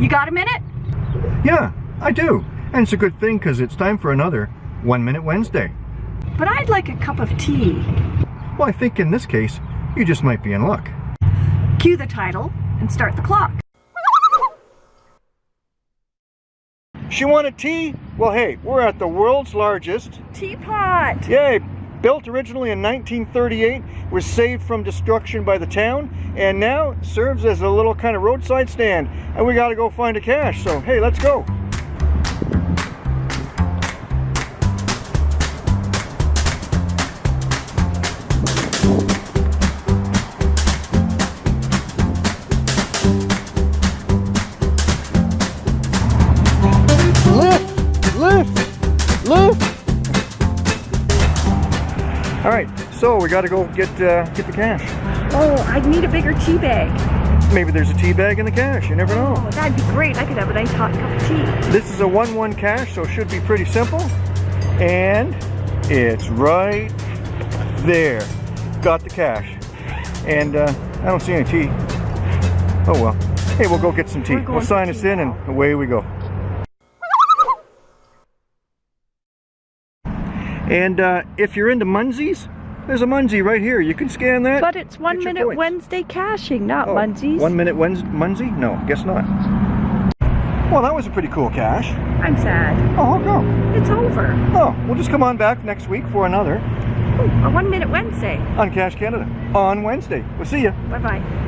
You got a minute? Yeah, I do. And it's a good thing because it's time for another One Minute Wednesday. But I'd like a cup of tea. Well, I think in this case, you just might be in luck. Cue the title and start the clock. She wanted tea? Well, hey, we're at the world's largest. Teapot! Yay! Built originally in 1938, was saved from destruction by the town, and now serves as a little kind of roadside stand. And we gotta go find a cache, so hey, let's go. Lift! Lift! Lift! All right, so we got to go get uh, get the cache. Oh, I'd need a bigger tea bag. Maybe there's a tea bag in the cache. You never know. Oh, that'd be great. I could have a nice hot cup of tea. This is a one-one cache, so it should be pretty simple. And it's right there. Got the cache. And uh, I don't see any tea. Oh well. Hey, we'll go get some tea. We'll sign us in now. and away we go. And uh, if you're into Munzees, there's a Munzee right here. You can scan that. But it's one minute points. Wednesday caching, not Oh, Munzee's. One minute Wednesday, Munzee? No, guess not. Well, that was a pretty cool cache. I'm sad. Oh, how come? It's over. Oh, we'll just come on back next week for another Ooh, a one minute Wednesday. on Cache Canada on Wednesday. We'll see you. Bye bye.